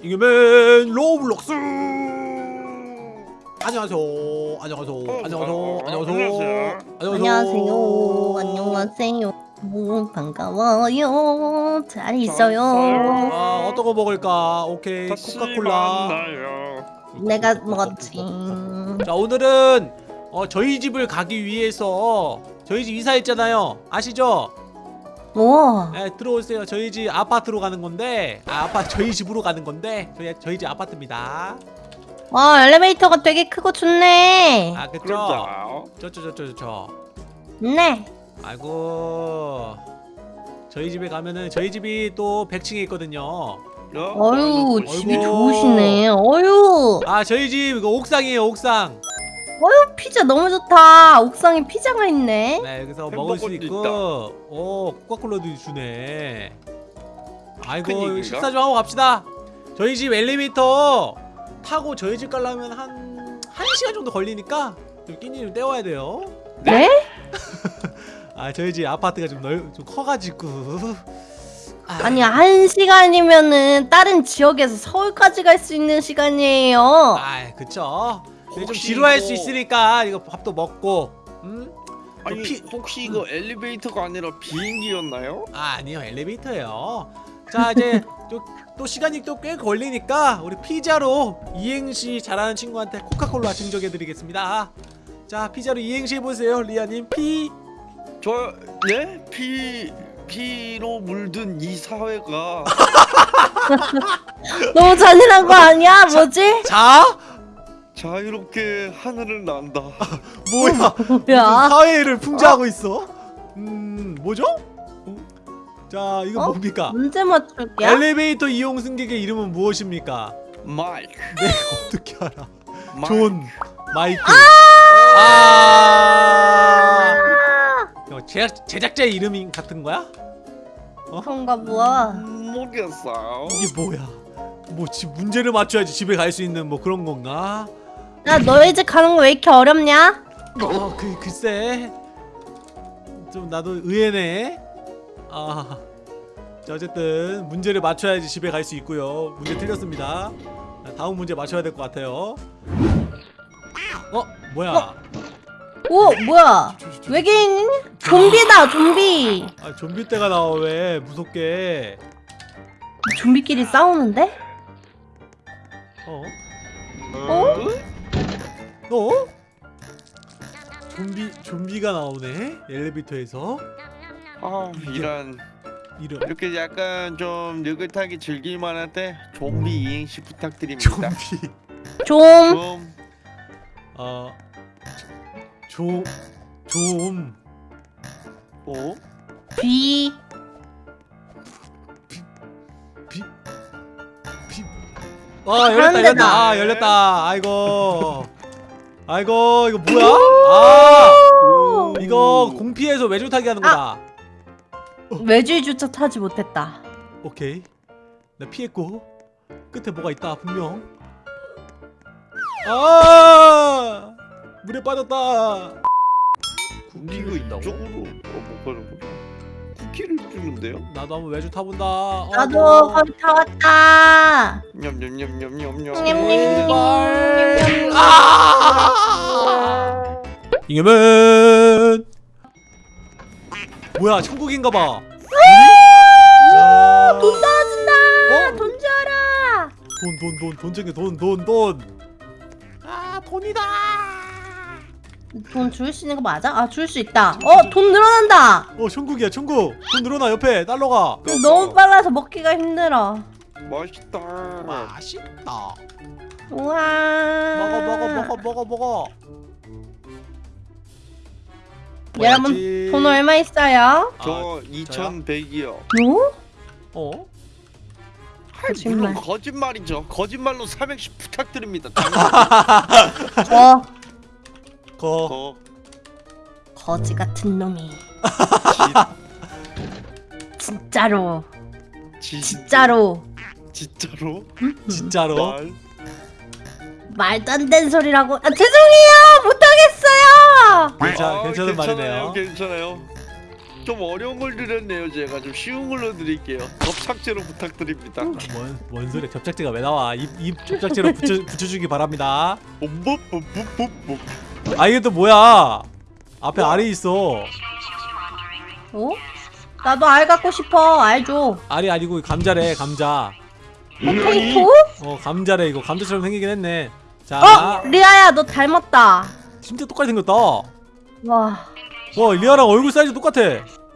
이겨맨 로블록스. 안녕하세요. 안녕하세요. 안녕하세요. 어, 안녕하세요. 안녕하세요. 안녕하세요. 오, 반가워요. 잘 있어요. 아 어떤 거 먹을까? 오케이. 코카콜라. 내가 먹었지. 자 오늘은 어, 저희 집을 가기 위해서 저희 집 이사했잖아요. 아시죠? 우와. 네, 들어오세요 저희 집 아파트로 가는 건데 아, 아파 저희 집으로 가는 건데 저희, 저희 집 아파트입니다 와, 엘리베이터가 되게 크고 좋네. 아 그쵸? 저저저저저 네. 아이고 저희 집에 가면은 저희 집이 또 100층에 있거든요 어유, 집이. 좋으시네. 어유. 아 저희 집 이거 옥상이에요 옥상 어유, 피자 너무 좋다. 옥상에 피자가 있네. 네 여기서 먹을 수 있고 오 코카콜라도 주네 아이고? 식사 좀 하고 갑시다 저희 집 엘리베이터 타고 저희 집 가려면 한 1시간 정도 걸리니까 좀 끼니 좀 때워야 돼요 네? 아 저희 집 아파트가 좀 넓, 좀 커가지고 아, 아니, 한 시간이면은 다른 지역에서 서울까지 갈 수 있는 시간이에요. 아 그쵸 좀 혹시 지루할 이거- 수 있으니까 이거 밥도 먹고 음? 아니 피- 혹시 이거 엘리베이터가 아니라 비행기였나요? 아 아니요 엘리베이터예요 자 이제 또, 또 시간이 또 꽤 걸리니까 우리 피자로 이행시 잘하는 친구한테 코카콜라 증정해드리겠습니다 자 피자로 이행시 해보세요 리아님 피 저 네? 피 피로 물든 이 사회가 너무 잔인한 거 아니야? 뭐지? 자? 자 유롭게 하늘을 난다. 뭐야 뭐야? 사회를 풍자하고 있어 음 뭐죠? 어? 자 이거 어? 뭡니까? 문제 맞출게요. 엘리베이터 이용 승객의 이름은 무엇입니까? 마이크. 내가 어떻게 알아 마이크. 존 마이크 아, 이거 제작, 제작자의 이름이 같은 거야? 그런가 보아. 모르겠어요. 이게 뭐야? 뭐집 문제를 맞춰야지 집에 갈 수 있는 뭐 그런 건가? 야 너희 집 가는 거 왜 이렇게 어렵냐? 어, 그 글쎄 좀 나도 의외네. 아, 자 어쨌든 문제를 맞춰야지 집에 갈 수 있고요. 문제 틀렸습니다. 자, 다음 문제 맞춰야 될 것 같아요. 어, 뭐야? 오 뭐야? 외계인? 좀비다 좀비. 아, 좀비 때가 나와 왜 무섭게? 좀비끼리 싸우는데? 어? 어? 어? 좀비 좀비가 나오네 엘리베이터에서 아 이런 이름 이렇게 약간 좀 느긋하게 즐길만할 때 좀비 이행시 부탁드립니다. 좀비 좀좀 어좀좀 어? 비. 비, 비. 아 열렸다 열렸다 나- 아 열렸다 아이고 아이고 이거 뭐야? 아 오. 이거 공피해서 외주 타기 하는 거다. 외주주차 타지 못했다. 오케이. 나 피했고. 끝에 뭐가 있다 분명. 아! 물에 빠졌다. 쿠키가 이쪽으로 어, 못 가는구나. 쿠키를 주는데요? 나도 한번 외주 타본다 어, 나도 뭐. 거기 타왔다. 냠냠냠냠냠냠. 냠냠냠냠냠냠. 아! 이겨면 뭐야 천국인가봐 아! 돈 떨어진다. 어? 돈 줘라. 돈 돈 돈 돈 챙겨 돈돈돈아 돈이다 돈 줄 수 있는 거 맞아? 아 줄 수 있다. 어 돈 늘어난다. 어 천국이야 천국 돈 늘어나 옆에 달러가 너무 빨라서 먹기가 힘들어. 맛있다. 맛있다 우와. 먹어 먹어 먹어 먹어 먹어 여러분. 돈 얼마 있어요? 저 2,100이요. 뭐? 어? 물론 거짓말. 거짓말이죠. 거짓말로 삼행시 부탁드립니다. 어 거. 거. 거지 같은 놈이. 진짜로. 진... 진짜로. 진짜로? 진짜로? 음. 말도 안 되는 소리라고. 아, 죄송해요. 못하겠어요. 괜찮, 아, 괜찮은 말이네요. 괜찮아요. 좀 어려운 걸 드렸네요 제가 좀 쉬운 걸로 드릴게요 접착제로 부탁드립니다 아, 뭔, 뭔 소리 접착제가 왜 나와 입, 입 접착제로 붙여, 붙여주기 바랍니다 아 이게 또 뭐야 앞에 알이 있어 어? 나도 알 갖고 싶어. 알 줘. 알이 아니고 감자래 감자 포테이토? 어 감자래 이거 감자처럼 생기긴 했네 자 어? 리아야 너 닮았다. 진짜 똑같이 생겼다 와 와. 리아랑 얼굴 사이즈 똑같아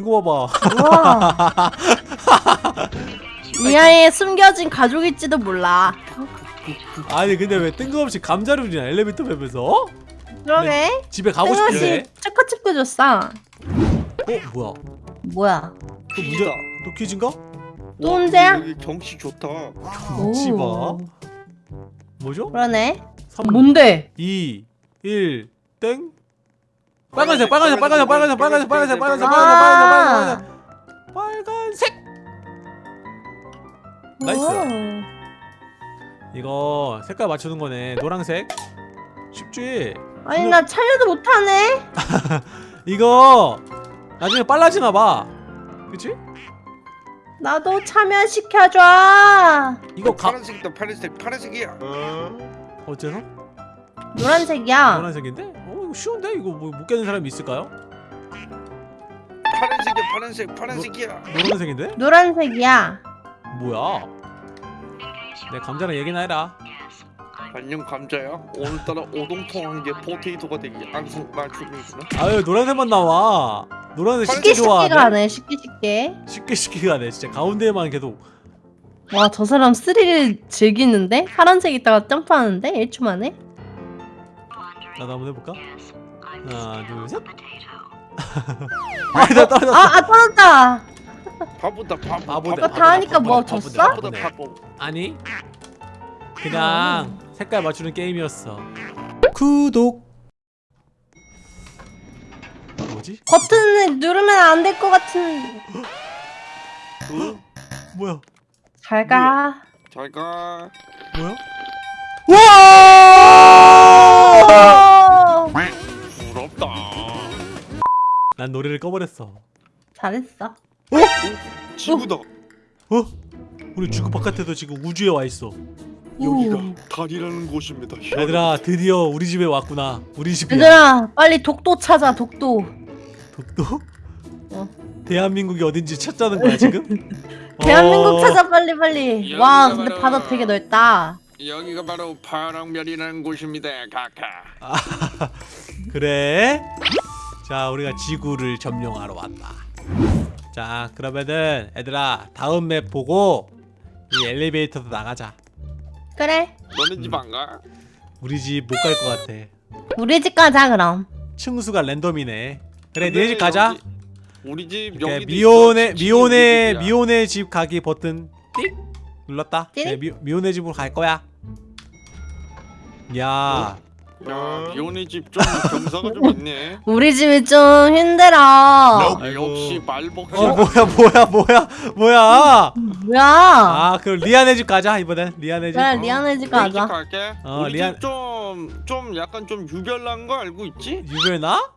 이거 봐봐 와. 리아의 숨겨진 가족일지도 몰라. 아니 근데 왜 뜬금없이 감자를 주냐 엘리베이터 맵에서 그러게. 집에 가고 싶은데 뜬금없이 초코칩도 줬어. 어 뭐야 뭐야? 또 문제 또 퀴즈인가? 또 문제야? 여기 경치 좋다 경치 봐 오. 뭐죠? 그러네. 3 뭔데? 2 1 땡? 빨간색 빨간색 빨간색 빨간색 빨간색 빨간색 빨간색 빨간색 빨간색 빨간색 빨간색 nice. 오. 이거 색깔 맞추는 거네 노란색 쉽지? 아니 나 차려도 못하네. 이거 나중에 빨라지나 봐 그치? 나도 참여시켜줘. 이거 가 파란색이다 파란색 파란색이야 어째서? 노란색이야. 노란색인데? 어 이거 쉬운데? 이거 뭐 못 깨는 사람이 있을까요? 파란색이야 파란색 파란색이야 노란색인데? 노란색이야. 뭐야 내 감자랑 얘기나 해라 안녕 감자야 오늘따라 오동통한 게 포테이토가 되기 항상 맞춤이구나 아유 노란색만 나와 노란색 쉽게 쉽게 가네. 쉽게 쉽게. 쉽게 쉽게 가네 진짜 가운데에만 계속 와 저 사람 스릴을 즐기는데? 파란색 있다가 점프하는데? 1초 만에? 나도 한번 해볼까? 하나 둘셋 아나 떨어졌어 아, 아 떨어졌다. 바보다 바보 바보다 너다 하니까 뭐 줬어? 바보다 바보네. 바보 아니 그냥 색깔 맞추는 게임이었어 구독 뭐지? 버튼을 누르면 안 될 것 같은. 어? 뭐야 잘 가. 잘가 뭐야? 와! 어! 부럽다 난 노래를 꺼버렸어 잘했어. 지구다 어? 우리 지구 바깥에도 지금 우주에 와 있어 여기가 오. 달이라는 곳입니다 얘들아 드디어 우리 집에 왔구나 우리 집이야 얘들아 빨리 독도 찾아 독도. 독도? 어. 대한민국이 어딘지 찾자는 거야 지금? 대한민국 어, 찾아 빨리 빨리. 와 근데 바로- 바다 되게 넓다. 여기가 바로 파랑별이라는 곳입니다 카카 그래 자 우리가 지구를 점령하러 왔다 자 그러면은 얘들아 다음 맵 보고 이 엘리베이터도 나가자 그래. 너네 집 안 가? 우리 집 못 갈 것 같아. 우리 집 가자 그럼. 층수가 랜덤이네. 그래 근데 네집 가자. 여기- 우리 집 여기 미혼의 미혼의 미혼의 집 가기 버튼. 띡 눌렀다? 띡? 네, 미, 미혼의 집으로 갈 거야. 야 야 미혼의 집좀 경사가 좀 있네 우리 집이 좀 힘들어. 야, 아이고. 역시 말복지 어 뭐야 뭐야 뭐야 뭐야 뭐야? 아 그럼 리안의 집 가자 이번엔 리안의 집 그래 리안의 집 우리 집 가자. 갈게 어, 우리 리안- 집좀 좀 약간 좀 유별난 거 알고 있지? 유별나?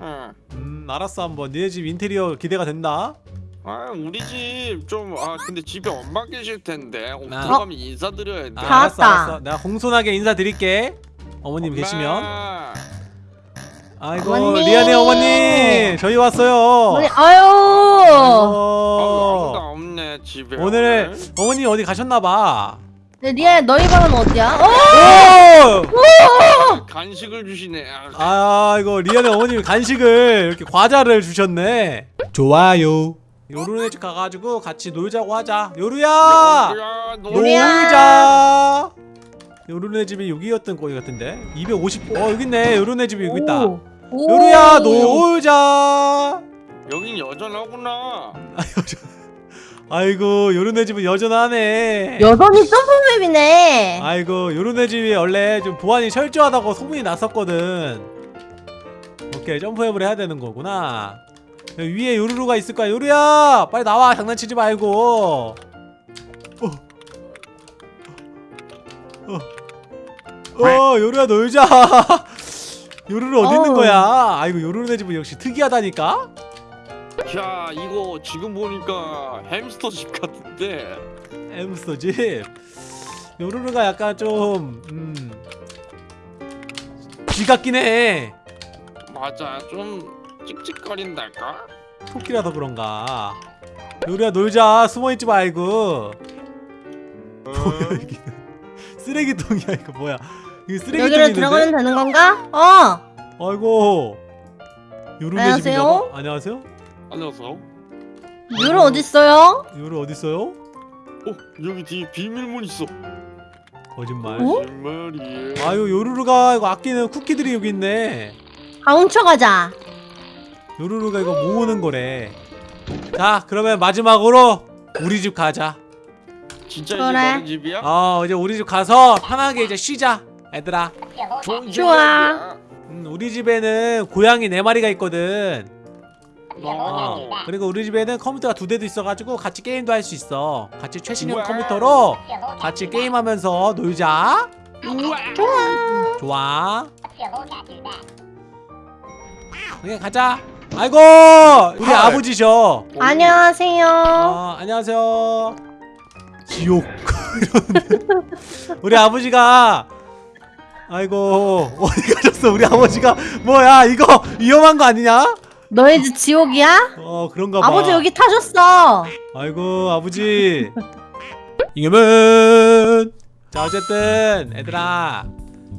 응. 음 알았어 한번 니네 집 인테리어 기대가 된다 아 우리 집 좀 아 근데 집에 엄마 계실 텐데 어, 아. 인사드려야 돼 아, 다 알았어 왔다. 알았어 내가 공손하게 인사드릴게 어머님 엄마. 계시면 아이고 어머니. 리안의 어머니 저희 왔어요 아니, 아유. 아, 아무도 아이고. 없네 집에 오늘 어머니 어디 가셨나봐 네, 리아 너희 방은 어디야? 어? 오! 간식을 주시네 아, 아 이거 리안의 어머님이 간식을 이렇게 과자를 주셨네 좋아요 요루네 집 가가지고 같이 놀자고 하자 요루야 야, 너 요리야. 놀자 요루네 집이 여기였던 거기 같은데? 250... 어 여기 있네. 요루네 집이 여기 있다. 오. 오. 요루야 놀자. 여긴 여전하구나. 아이고 요루네 집은 여전하네. 여전히 점프맵이네. 아이고 요루네 집이 원래 좀 보안이 철저하다고 소문이 났었거든. 오케이 점프앱을 해야 되는 거구나. 위에 요루루가 있을 거야. 요루야 빨리 나와. 장난치지 말고. 어. 어. 어 요루야 놀자. 요루루 어디 있는. 거야? 아이고 요루네 집은 역시 특이하다니까? 야 이거 지금 보니까 햄스터 집 같은데. 햄스터 집? 요루루가 약간 좀 음. 쥐 같긴 해. 맞아 좀 찍찍거린달까? 토끼라서 그런가? 요리야 놀자. 숨어있지 말고. 뭐야 이게 쓰레기통이야 이거 뭐야 이거 쓰레기통이 여기로 있는데? 들어가면 되는 건가? 어 아이고 요루네 안녕하세요? 집인가 봐 안녕하세요 안녕하세요 유로 어딨어요? 요루 어딨어요? 어 여기 뒤에 비밀문 있어 거짓말 어? 거짓말이에요 아유 요루루가 이거 아끼는 쿠키들이 여기 있네 다 훔쳐가자 요루루가 이거 모으는 거래 자 그러면 마지막으로 우리 집 가자 진짜 그래. 이제 집이야? 어 이제 우리 집 가서 편하게 이제 쉬자 얘들아 좋아. 음, 우리 집에는 고양이 네 마리가 있거든 어, 어. 그리고 우리 집에는 컴퓨터가 두 대도 있어가지고 같이 게임도 할 수 있어 같이 최신형 우와. 컴퓨터로 같이 게임하면서 놀자 좋아 좋아 그냥 가자 아이고 우리 헐. 아버지셔 안녕하세요 어, 안녕하세요. 지옥. 우리 아버지가 아이고 어디 가셨어? 우리 아버지가 뭐야 이거 위험한 거 아니냐? 너희 집 지옥이야? 어 그런가 봐. 아버지 여기 타셨어 아이고 아버지. 이겨면. 자 어쨌든 애들아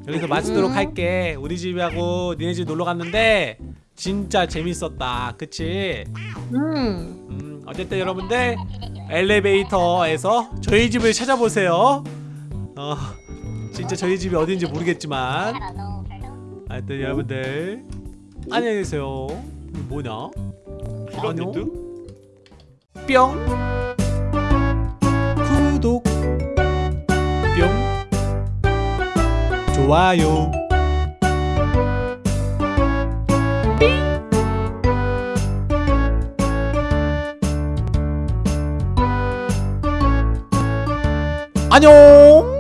여기서 마치도록 음. 할게. 우리 집하고 니네 집 놀러 갔는데 진짜 재밌었다. 그치? 음 음, 어쨌든 여러분들 엘리베이터에서 저희 집을 찾아보세요. 어, 진짜 저희 집이 어딘지 모르겠지만 하여튼 여러분들 안녕히 계세요. 뭐냐? 안녕. 뿅. 구독. 뿅. 좋아요. 안녕.